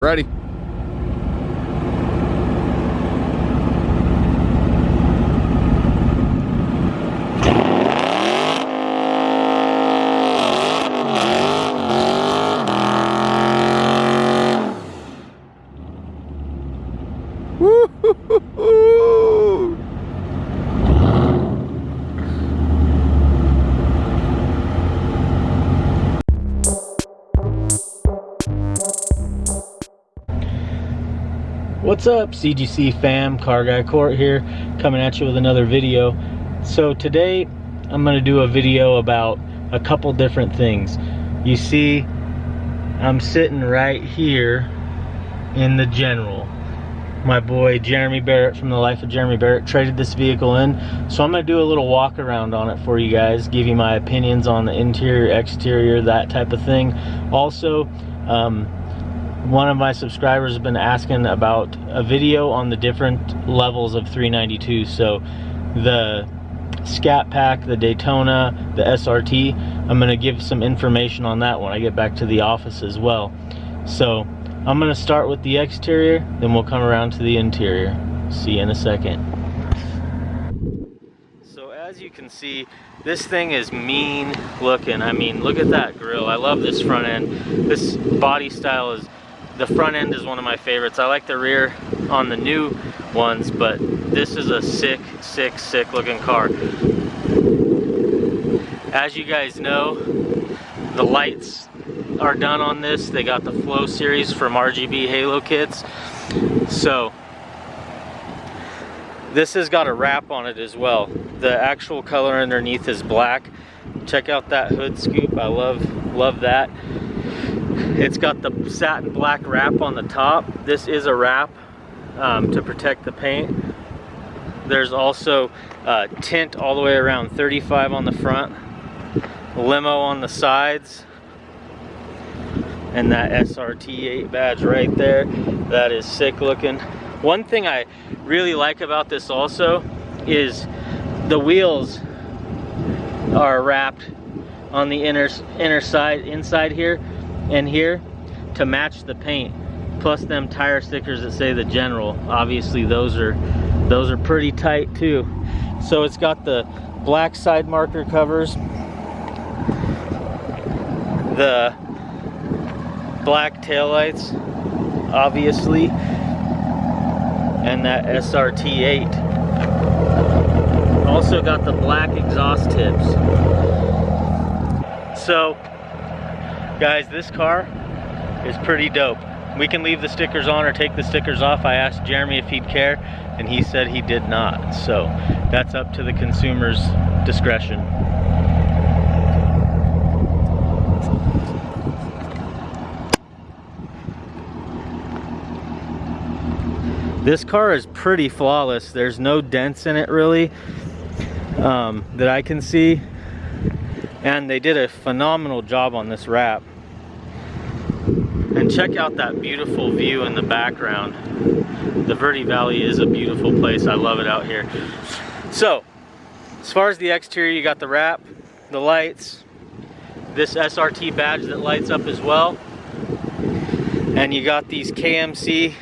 Ready. Up CGC fam, Car Guy Court here, coming at you with another video. So today I'm gonna do a video about a couple different things. You see, I'm sitting right here in the General. My boy Jeremy Barrett from the Life of Jeremy Barrett traded this vehicle in. So I'm gonna do a little walk around on it for you guys, give you my opinions on the interior, exterior, that type of thing. Also, um, one of my subscribers has been asking about a video on the different levels of 392 so the scat pack the daytona the srt i'm going to give some information on that when i get back to the office as well. So i'm going to start with the exterior then we'll come around to the interior. See you in a second. So as you can see this thing is mean looking. I mean look at that grill. I love this front end. This body style is the front end is one of my favorites. I like the rear on the new ones, but this is a sick, sick, sick looking car. As you guys know, the lights are done on this. They got the Flow series from RGB Halo kits. So, this has got a wrap on it as well. The actual color underneath is black. Check out that hood scoop. I love, love that. It's got the satin black wrap on the top. This is a wrap um, to protect the paint. There's also uh, tint all the way around 35 on the front, limo on the sides, and that SRT8 badge right there. That is sick looking. One thing I really like about this also is the wheels are wrapped on the inner inner side inside here in here to match the paint plus them tire stickers that say the general. Obviously those are those are pretty tight too. So it's got the black side marker covers the black tail lights obviously and that SRT8 also got the black exhaust tips. So Guys, this car is pretty dope. We can leave the stickers on or take the stickers off. I asked Jeremy if he'd care, and he said he did not. So that's up to the consumer's discretion. This car is pretty flawless. There's no dents in it really um, that I can see and they did a phenomenal job on this wrap. And check out that beautiful view in the background. The Verde Valley is a beautiful place. I love it out here. So as far as the exterior you got the wrap the lights this SRT badge that lights up as well. And you got these KMC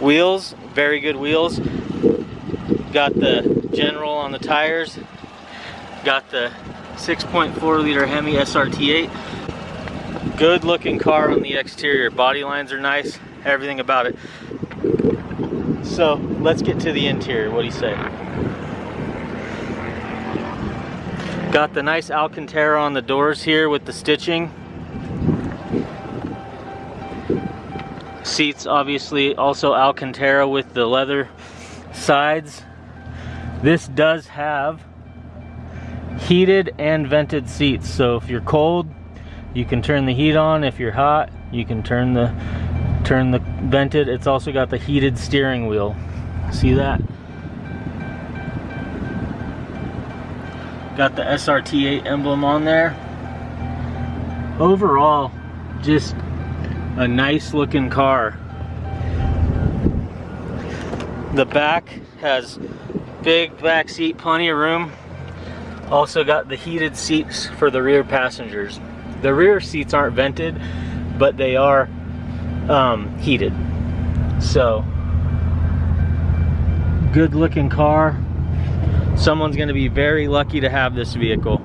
wheels very good wheels. Got the general on the tires. Got the 6.4 liter Hemi SRT8. Good looking car on the exterior. Body lines are nice, everything about it. So let's get to the interior. What do you say? Got the nice Alcantara on the doors here with the stitching. Seats obviously also Alcantara with the leather sides. This does have heated and vented seats. So if you're cold, you can turn the heat on. If you're hot, you can turn the turn the vented. It's also got the heated steering wheel. See that? Got the SRT8 emblem on there. Overall, just a nice looking car. The back has big back seat, plenty of room. Also got the heated seats for the rear passengers. The rear seats aren't vented, but they are um, heated. So, good looking car. Someone's gonna be very lucky to have this vehicle.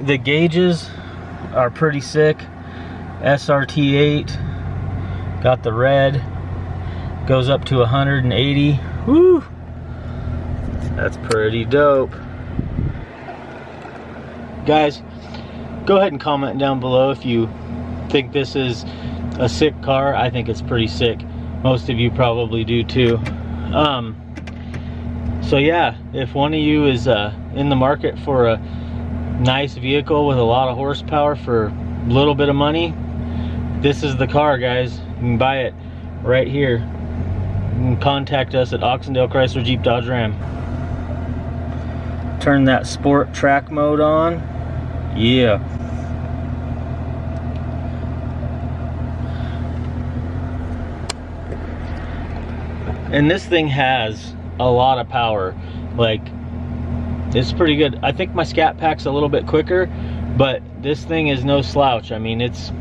The gauges are pretty sick. SRT8, got the red, goes up to 180. Woo! That's pretty dope. Guys, go ahead and comment down below if you think this is a sick car. I think it's pretty sick. Most of you probably do too. Um, so yeah, if one of you is uh, in the market for a nice vehicle with a lot of horsepower for a little bit of money, this is the car, guys. You can buy it right here. You can contact us at Oxendale Chrysler Jeep Dodge Ram. Turn that sport track mode on. Yeah. And this thing has a lot of power. Like, it's pretty good. I think my Scat Pack's a little bit quicker, but this thing is no slouch. I mean, it's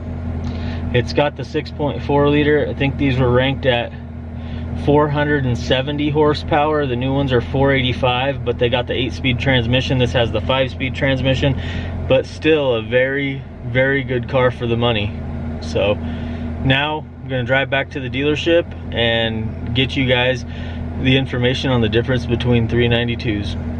it's got the 6.4 liter. I think these were ranked at 470 horsepower. The new ones are 485, but they got the 8-speed transmission. This has the 5-speed transmission, but still a very, very good car for the money. So now I'm gonna drive back to the dealership and get you guys the information on the difference between 392s.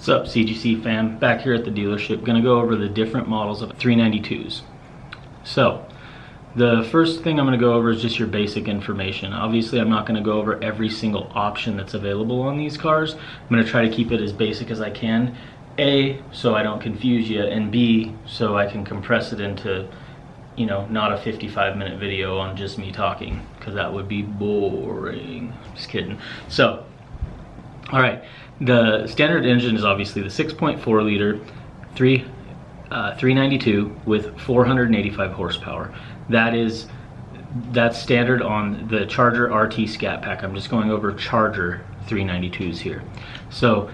What's up CGC fam? Back here at the dealership, gonna go over the different models of 392s. So, the first thing I'm gonna go over is just your basic information. Obviously, I'm not gonna go over every single option that's available on these cars. I'm gonna try to keep it as basic as I can. A, so I don't confuse you, and B, so I can compress it into, you know, not a 55 minute video on just me talking, because that would be boring. Just kidding. So, all right, the standard engine is obviously the 6.4 liter, 3, uh, 392 with 485 horsepower. That is that's standard on the Charger RT Scat Pack. I'm just going over Charger 392s here. So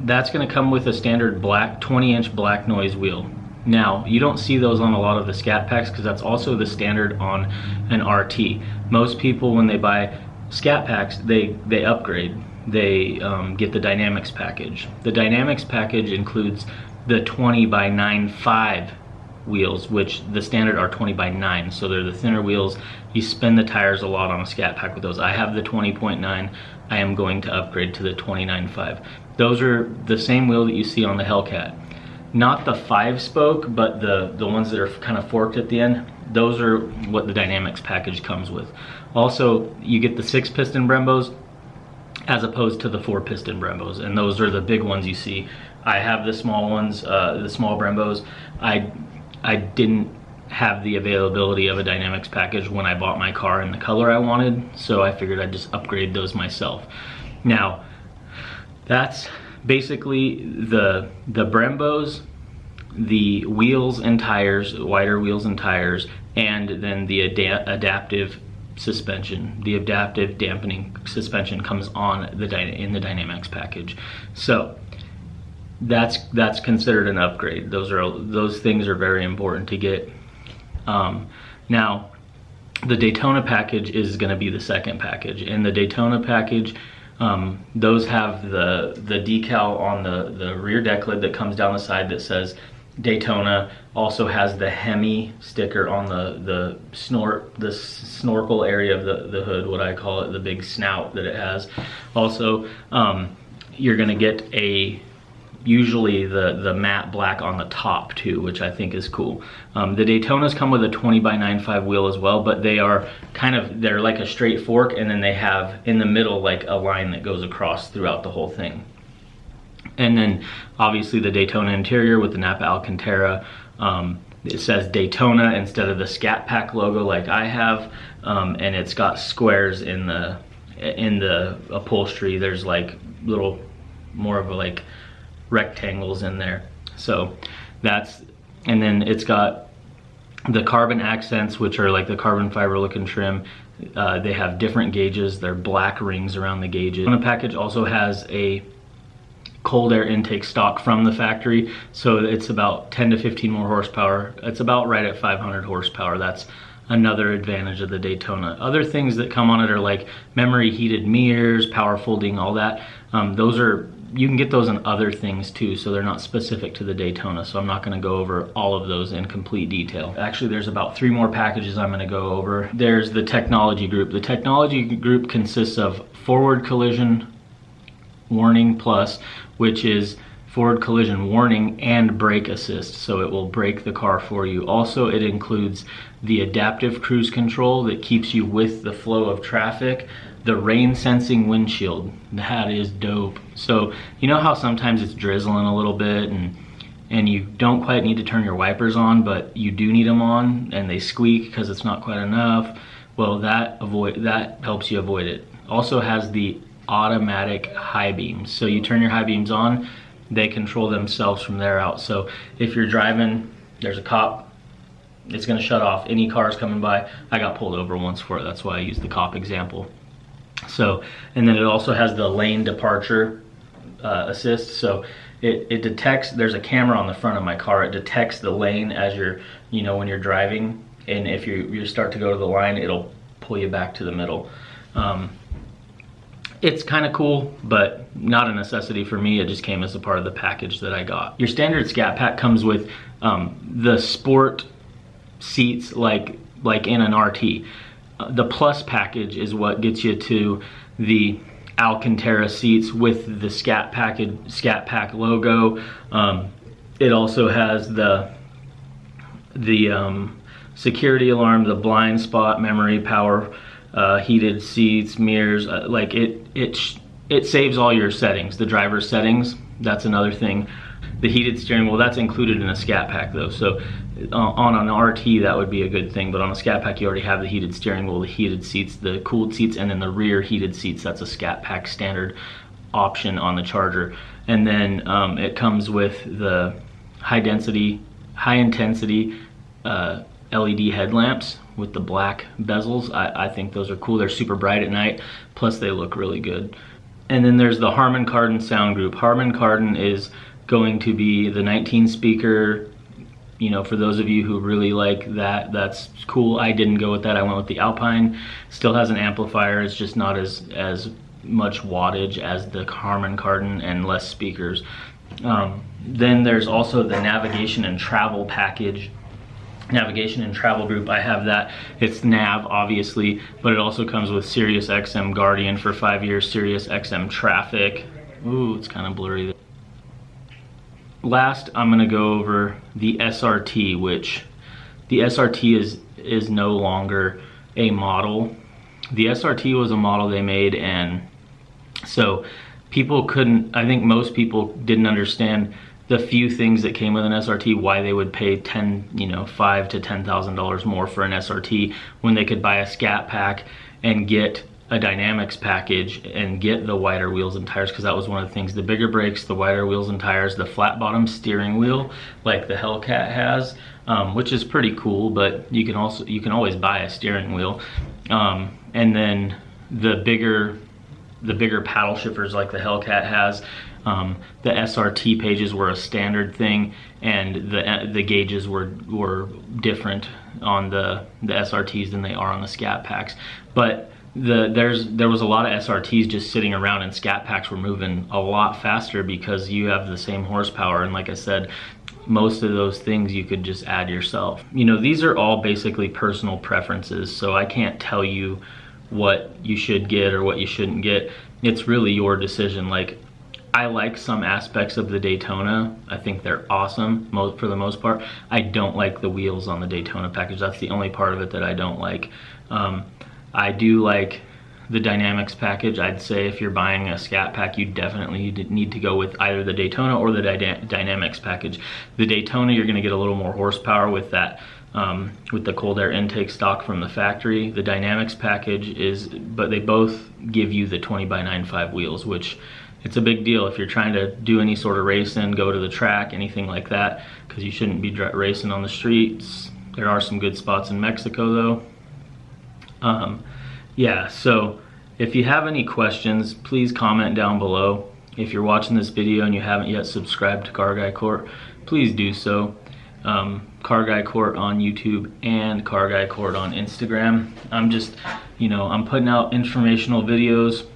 that's going to come with a standard black 20 inch black noise wheel. Now, you don't see those on a lot of the Scat Packs because that's also the standard on an RT. Most people, when they buy Scat Packs, they, they upgrade they um, get the Dynamics package. The Dynamics package includes the 20 by 9.5 wheels, which the standard are 20 by 9, so they're the thinner wheels. You spin the tires a lot on a Scat Pack with those. I have the 20.9. I am going to upgrade to the 29.5. Those are the same wheel that you see on the Hellcat. Not the five spoke, but the, the ones that are kind of forked at the end. Those are what the Dynamics package comes with. Also, you get the six piston Brembos as opposed to the four piston Brembos. And those are the big ones you see. I have the small ones, uh, the small Brembos. I, I didn't have the availability of a Dynamics package when I bought my car in the color I wanted, so I figured I'd just upgrade those myself. Now, that's basically the, the Brembos, the wheels and tires, wider wheels and tires, and then the ad adaptive suspension. The adaptive dampening suspension comes on the in the Dynamics package. So that's that's considered an upgrade. Those are those things are very important to get. Um, now, the Daytona package is going to be the second package, and the Daytona package. Um, those have the the decal on the the rear deck lid that comes down the side that says Daytona also has the Hemi sticker on the the snort the snorkel area of the the hood, what I call it, the big snout that it has. Also, um, you're gonna get a usually the the matte black on the top too, which I think is cool. Um, the Daytonas come with a 20 by 9.5 wheel as well, but they are kind of they're like a straight fork, and then they have in the middle like a line that goes across throughout the whole thing. And then obviously the Daytona interior with the Nappa Alcantara. Um, it says Daytona instead of the Scat Pack logo like I have. Um, and it's got squares in the in the upholstery. There's like little more of a like rectangles in there. So that's, and then it's got the carbon accents, which are like the carbon fiber looking trim, uh, they have different gauges. They're black rings around the gauges. The package also has a cold air intake stock from the factory. So it's about 10 to 15 more horsepower. It's about right at 500 horsepower. That's another advantage of the Daytona. Other things that come on it are like memory heated mirrors, power folding, all that. Um, those are you can get those in other things too, so they're not specific to the Daytona. So I'm not gonna go over all of those in complete detail. Actually, there's about three more packages I'm gonna go over. There's the technology group. The technology group consists of forward collision warning plus, which is forward collision warning and brake assist. So it will brake the car for you. Also it includes the adaptive cruise control that keeps you with the flow of traffic the rain sensing windshield. That is dope. So you know how sometimes it's drizzling a little bit and and you don't quite need to turn your wipers on but you do need them on and they squeak because it's not quite enough? Well that avoid that helps you avoid it. Also has the automatic high beams so you turn your high beams on they control themselves from there out so if you're driving there's a cop it's going to shut off any cars coming by i got pulled over once for it that's why i used the cop example so, and then it also has the lane departure uh, assist. So it, it detects, there's a camera on the front of my car. It detects the lane as you're, you know, when you're driving. And if you, you start to go to the line, it'll pull you back to the middle. Um, it's kind of cool, but not a necessity for me. It just came as a part of the package that I got. Your standard Scat Pack comes with um, the sport seats like like in an RT the plus package is what gets you to the Alcantara seats with the Scat package, Scat Pack logo. Um, it also has the the um, security alarm, the blind spot memory, power, uh, heated seats, mirrors. Uh, like it, it, it saves all your settings. The driver's settings. That's another thing. The heated steering wheel, that's included in a Scat Pack though. So uh, on an RT that would be a good thing, but on a Scat Pack you already have the heated steering wheel, the heated seats, the cooled seats, and then the rear heated seats. That's a Scat Pack standard option on the Charger. And then um, it comes with the high density, high intensity uh, LED headlamps with the black bezels. I, I think those are cool. They're super bright at night, plus they look really good. And then there's the Harman Kardon sound group. Harman Kardon is going to be the 19 speaker you know, for those of you who really like that, that's cool. I didn't go with that. I went with the Alpine. Still has an amplifier. It's just not as as much wattage as the Harman Kardon and less speakers. Um, then there's also the navigation and travel package navigation and travel group i have that. It's nav obviously but it also comes with sirius xm guardian for five years sirius xm traffic. Ooh it's kind of blurry last I'm gonna go over the SRT which the SRT is is no longer a model. The SRT was a model they made and so people couldn't I think most people didn't understand the few things that came with an SRT why they would pay 10 you know five to ten thousand dollars more for an SRT when they could buy a scat pack and get a dynamics package and get the wider wheels and tires because that was one of the things the bigger brakes the wider wheels and tires the flat bottom steering wheel like the hellcat has um, which is pretty cool but you can also you can always buy a steering wheel. Um, and then the bigger the bigger paddle shifters like the hellcat has um, the SRT pages were a standard thing and the the gauges were were different on the the SRTs than they are on the scat packs but the there's there was a lot of SRTs just sitting around and scat packs were moving a lot faster because you have the same horsepower and like I said most of those things you could just add yourself. You know, these are all basically personal preferences, so I can't tell you what you should get or what you shouldn't get. It's really your decision. Like, I like some aspects of the Daytona. I think they're awesome for the most part. I don't like the wheels on the Daytona package. That's the only part of it that I don't like. Um, I do like the Dynamics package. I'd say if you're buying a Scat Pack, you definitely need to go with either the Daytona or the Dy Dynamics package. The Daytona, you're gonna get a little more horsepower with that, um, with the cold air intake stock from the factory. The Dynamics package is, but they both give you the 20 by 95 wheels, which it's a big deal if you're trying to do any sort of racing, go to the track, anything like that, because you shouldn't be racing on the streets There are some good spots in Mexico though. Um, yeah, so if you have any questions, please comment down below. If you're watching this video and you haven't yet subscribed to Car Guy Court, please do so. Um, Car Guy Court on YouTube and Car Guy Court on Instagram. I'm just, you know, I'm putting out informational videos,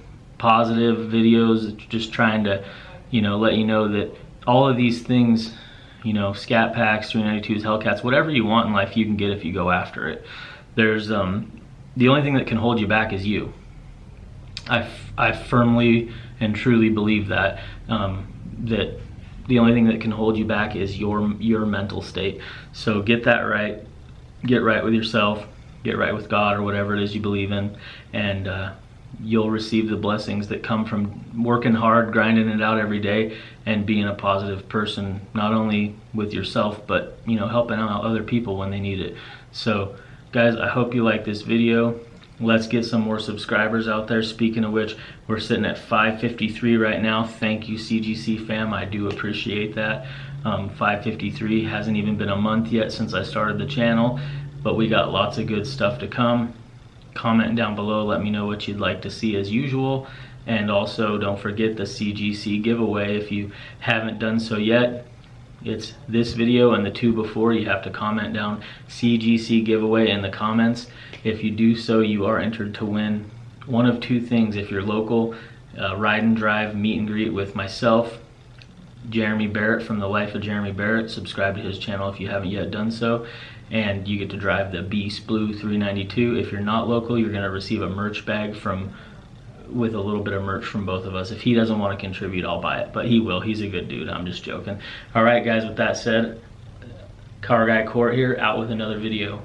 positive videos, just trying to, you know, let you know that all of these things, you know, Scat Packs, 392s, Hellcats, whatever you want in life, you can get if you go after it. There's, um, the only thing that can hold you back is you. I, I firmly and truly believe that, um, that the only thing that can hold you back is your your mental state. So get that right. Get right with yourself. Get right with God or whatever it is you believe in, and uh, you'll receive the blessings that come from working hard, grinding it out every day, and being a positive person, not only with yourself, but you know, helping out other people when they need it. So, guys, I hope you like this video. Let's get some more subscribers out there. Speaking of which we're sitting at 553 right now. Thank you cgc fam. I do appreciate that. Um, 553 hasn't even been a month yet since i started the channel but we got lots of good stuff to come comment down below let me know what you'd like to see as usual and also don't forget the cgc giveaway if you haven't done so yet it's this video and the two before you have to comment down cgc giveaway in the comments if you do so, you are entered to win one of two things. If you're local, uh, ride and drive meet and greet with myself, Jeremy Barrett from the Life of Jeremy Barrett. Subscribe to his channel if you haven't yet done so. And you get to drive the Beast Blue 392. If you're not local, you're gonna receive a merch bag from with a little bit of merch from both of us. If he doesn't want to contribute, I'll buy it, but he will. He's a good dude. I'm just joking. All right, guys, with that said, Car Guy Court here, out with another video.